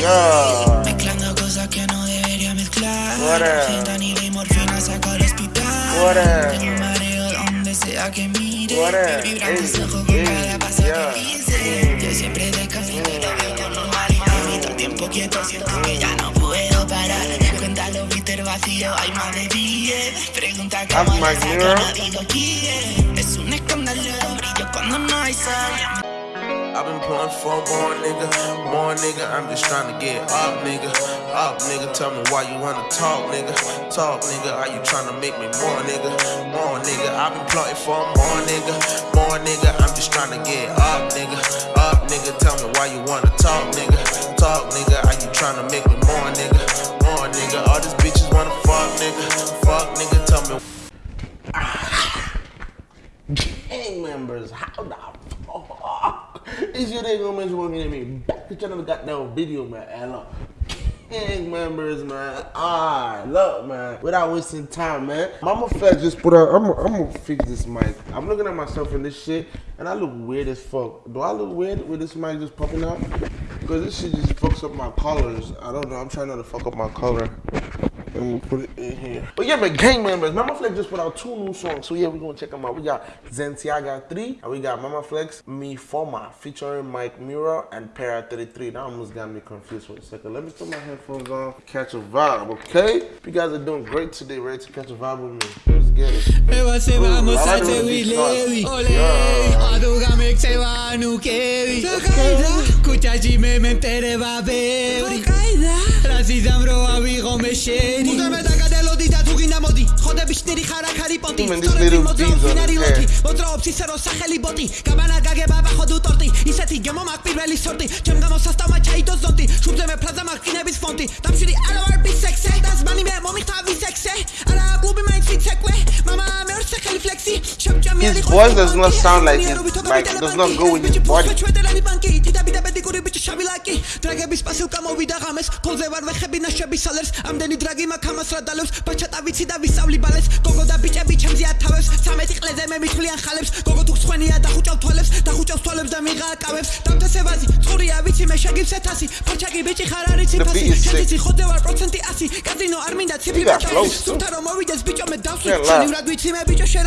Yeah. Mezclando cosas que no debería mezclar. Fentanilo y morfina saco al hospital. Tengo un mareo donde sea que mire. Vibran mis ojos con cada paso yeah. que dice. Yo siempre descanso y te veo con normalidad. Y todo el tiempo quieto, siento que ya no puedo parar. Cuéntalo, Peter vacío, hay más de 10. Pregunta cómo la girl. no digo quién. Es un escándalo, brillo cuando no hay sol. I've been pulling for more nigga, more nigga. I'm just trying to get up, nigga. Up, nigga. Tell me why you wanna talk, nigga. Talk, nigga. Are you trying to make me more, nigga? More, nigga. I've been plotting for more, nigga. More, nigga. I'm just trying to get up, nigga. Up, nigga. Tell me why you wanna talk, nigga. Talk, nigga. Are you trying to make me more, nigga? More, nigga. All these bitches wanna fuck, nigga. Fuck, nigga. Tell me. gang members, how the is your nigga man working at me? Back to got that video, man. And look, gang members, man. Alright, look, man. Without wasting time, man. Mama Flex just put out. I'm I'm gonna fix this mic. I'm looking at myself in this shit, and I look weird as fuck. Do I look weird with this mic just popping out? Because this shit just fucks up my colors. I don't know. I'm trying not to fuck up my color. Let me put it in here. Oh, but yeah, man, gang members, Mama Flex just put out two new songs. So yeah, we're gonna check them out. We got Zentiaga 3 and we got Mama Flex Me Forma featuring Mike Mura and Para 33. That almost got me confused for a second. Let me put my headphones on, catch a vibe, okay? If you guys are doing great today, ready to catch a vibe with me. Let's get it. Eva se Ooh, vamos I a like the way ხოდები შნირი ხარა ხარი პოტი little მოძრაობს ვინარი hair. მოძრაობს ისე რომ სახელი ბოტი გაბანა გაგება ბახოდუ ტორტი ისეთი გემო მაგ პირველი სორტი ჩემ გამოსასტავმა ჩაიდო ზონტი შუბზე მე ფრაზა მაგ კინების ფონტი დამშვიდი არა ვარ ბისექსე დასმანი მე მომიხთა ვისექსე His voice does not sound like it- like, does not go with his body. ჩვედელანი ბანკი დიდაბიდა ბედიკური ბიჭი შავი ლაკი დრაგების პასილკა მოვიდა ღამეს ხოლზე ვარ ვეხები ნაშები სალერს ამდენი დრაგი მაქვს ამას რა დალევს ბაჩატა ვიცი და ვისწავლი ბალეს გოგო და ბიჭები ჩემზე ათავებს. სამეთი ყლეზე მე მithვლიან ხალებს. გოგო თუ ხვენია დახუჭავ თვალებს დახუჭავს თვალებს და მიღააკავებს დამთესებაზი წყურია ვიცი მე შეგივს ეთასი ფარჩაკი ბიჭი ხარ არის The ფასი beat is sick. შენცი ხოდე ვარ პროცენტი 100 კაზინო არ მინდა ციფრი flows, too. სულთა რომ მოვიდეს ბიჭო მე დავსვი Can't lie. შენი ვრად ვიცი მე ბიჭო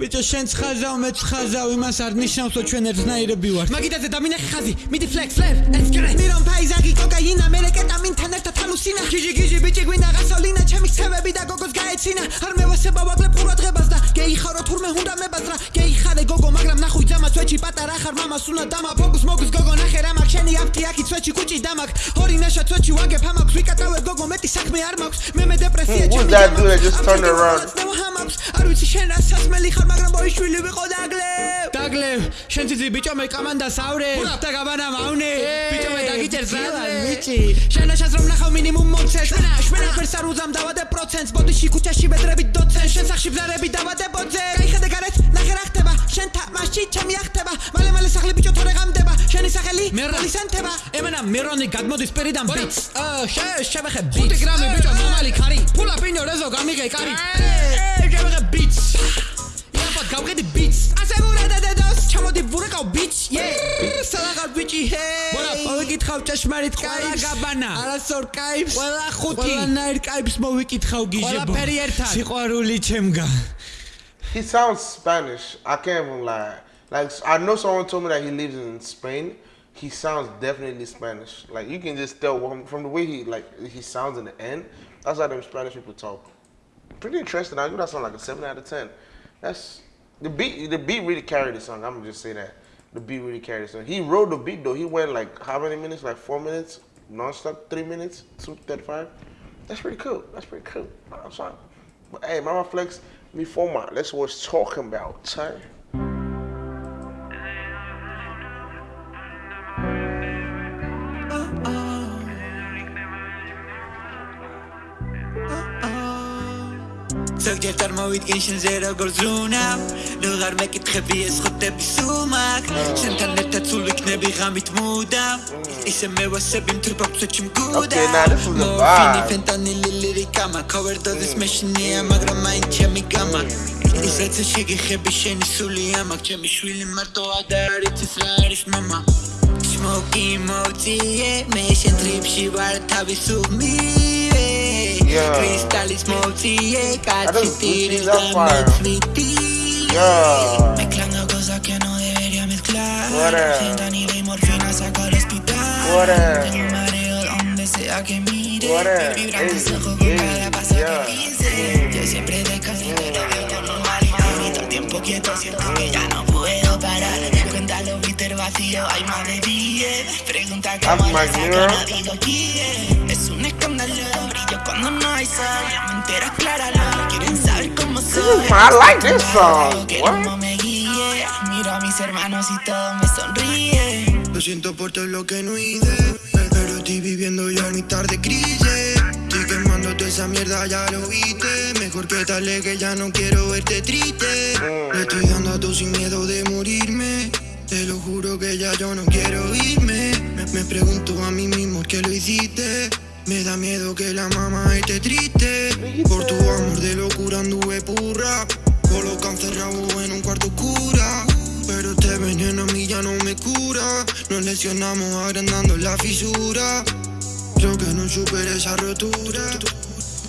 ბიჭო შენ ცხაზავ მე ცხაზავ იმას არ ნიშნავს რომ ჩვენ ერთნაირები ვართ მაგიდაზე დამინახე ხაზი მიდი ფლექს ფლერ ესკრე მირონ ფაიზაგი კოკაინა მე კეტამინთან ერთად ჰალუსინა გიჟი გიჟი ბიჭი გვინდა გასავლინა ჩემი ხევები და გოგოს გაეცინა. არ მევასება ვაკლებ ყურადღებას და გეიხარო თურმე უნდა მებაზრა გეიხარე გოგო მაგრამ ნახუй ძამას ვეჩი პატარა ხარ მამას უნდა დამა ფოკუს მოგუს გოგო ნახე რა მაქვს შენი აფთი აქი ცვეჩი კუჭი დამაკ ორი ნაშა ცვეჩი ვაგებ ამაქვს ვიკატავებ გოგო მეტი საქმე არ მაქვს. მე მე დეპრესია Who's ჩემი ვაჰამაქვს. არ ვიცი შენ რა სასმელი ხარ მაგრამ ბოიშვილი ვიყო დაგლევ. დაგლევ. შენ ციცი ბიჭო მე კამანდას ავრე და გაბანა მავნე. ბიჭო მე დაგიჭერ ზადლე ბიჭი შენაშას რომ ნახავ მინიმუმ მომცეს შვენა შვენა. ფერს არ უზამ დავადე პროცენტს. ბოდიში ქუჩაში ბედრები დოცენ შენ სახში ბზარები დავადე ბოძე. გაიხედე გარეთ ნახე რა ხდება. შენ თამაში ჩემი ახტება. მალე მალე სახლი ბიჭო თორე ღამდება. შენი სახელი პოლისანთება ემანა მირონი გადმოდის პირიდან ბიც. შე შევეხე ბიც. 5 გრამი ბიჭო მამალი ხარი ფულა პინო რეზო გამიგე კარი. შევეხე ბიც იაფად გავყიდი ბიც ასე ვურადე დედოს ჩამოდი ვურეკავ ბიც ე სალაღარ ბიჭი ჰე ბონა მოვიკითხავ ჭაშმარიტ კაიფს გაბანა არასორ კაიფს ყველა ხუთი ყველანაირ კაიფს მოვიკითხავ გიჟებო ყველაფერი ერთად სიყვარული ჩემგან He sounds Spanish. I can't even lie. Like I know someone told me that he lives in Spain. He sounds definitely Spanish. Like you can just tell from, from the way he like he sounds in the end. That's how them Spanish people talk. Pretty interesting. I give that song like a seven out of ten. That's the beat. The beat really carried the song. I'm gonna just say that the beat really carried the song. He wrote the beat though. He went like how many minutes? Like four minutes, non-stop, three minutes, two thirty-five. That's pretty cool. That's pretty cool. I'm sorry. But hey, Mama Flex, me for my. That's what it's talking about. Hey. ზოგჯერ წარმოვიდგენ შენზე როგორ ზრუნავ ნუ ღარ მეკითხები ეს ხოტები სუმაკ შენთან ერთად სულ ვიქნები ღამით მუდამ ისე მევასები მთრბავცეთში მგუდა Okay, now this is a vibe. ფენტანილი ლირიკამა overdose მეშინია მაგრამ მაინც ჩემი გამა ის რაც შეგეხები შენი სული ამაკ ჩემი შვილი მარტო ადარით ის რა არის мама Smoky motie, me შენ ტრიპში ვარ თავისუფლივე Yeah. კრისტალის yeah. Cristales motillecas y tiris Yeah. Mezclando cosas que no debería mezclar. Fentanilo y morfina saco al hospital. Tengo mareo donde sea que mire. Vibra mis ojos con cada paso que hice. Yo siempre descanso pero veo con normalidad. Y todo el tiempo quieto siento que ya no puedo parar. Cuenta los bitter vacío, hay más de 10. Pregunta cómo lo saco, no digo quién. Un escándalo, brillo cuando no hay sol. Me entero, acláralo. Quieren saber cómo soy. I like this song. Que What? me guíe. Miro a mis hermanos y todo me sonríe. Lo siento por todo lo que no hice Pero estoy viviendo ya en mi tarde crisis Estoy quemando toda esa mierda, ya lo viste Mejor que tal que ya no quiero verte triste Le estoy dando a todo sin miedo de morirme Te lo juro que ya yo no quiero irme Me, me pregunto a mí mismo ¿por qué lo hiciste me da miedo que la mamá esté triste. Por tu amor de locura anduve purra. Coloca encerrado en un cuarto oscura. Pero este veneno a mí ya no me cura. Nos lesionamos agrandando la fisura. Creo que no supere esa rotura.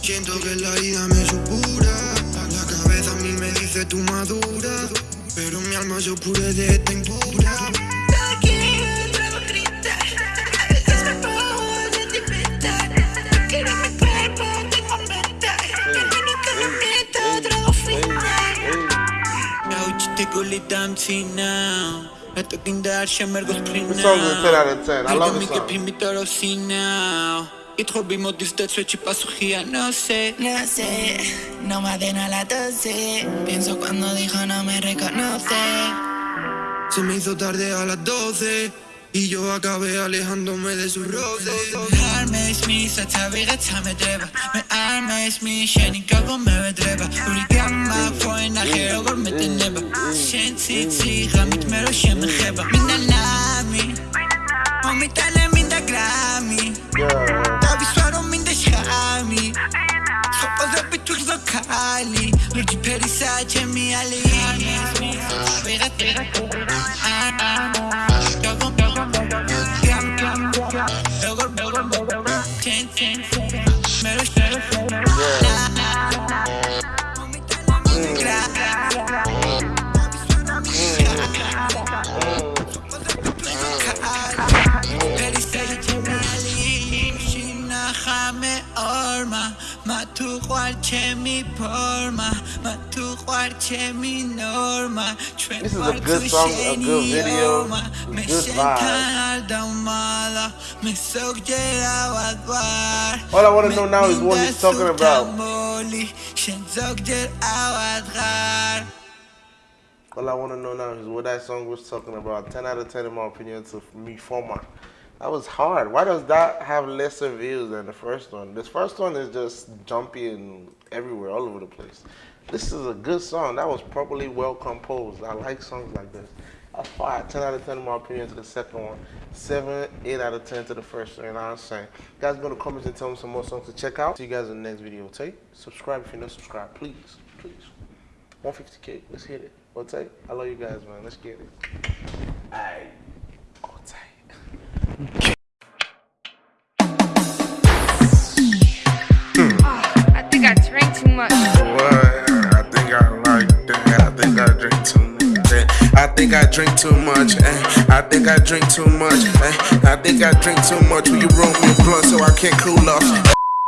Siento que la herida me supura. La cabeza a mí me dice tú madura Pero mi alma se oscurece de esta impura it now. I took in that shimmer goes now. A no sé. No sé, no más de la tose. Pienso cuando dijo no me reconoce. Se me hizo tarde a las 12 y yo acabé alejándome de su roce. შენი ისაც ავიღეთ სამედრება მე არ მესმის შენი გაგო მე ვედრება ორი გამა ფოი ნახე როგორ მეტენება შენ ციცი ღამით მე რო შემეხება. მინდა ნამი. მომიტანე მინდა გრამი. დავისვა რომ მინდა შხამი. სოპოზები თუ გზო ქალი. ლურჯი ფერისა ჩემი ალი ვიღაც ვიღაც تو خرچه می پرما من تو خرچه می نورما چون میشه مالا وادوار All I want to know now is what he's talking about. All I want to know now is what that song was talking about. 10 out of 10 in my opinion to me, former. That was hard. Why does that have lesser views than the first one? This first one is just jumpy and everywhere, all over the place. This is a good song. That was properly well composed. I like songs like this. That's fire. 10 out of 10 in my opinion to the second one. 7, 8 out of 10 to the first one. You know what I'm saying? Guys, go to the comments and tell me some more songs to check out. See you guys in the next video. Take subscribe if you're not subscribed. Please, please. 150k. Let's hit it. Otay, I love you guys, man. Let's get it. Otay. Think I drink too much. eh. I think I drink too much. eh. I think I drink too much. Will you roll me a blunt so I can't cool off?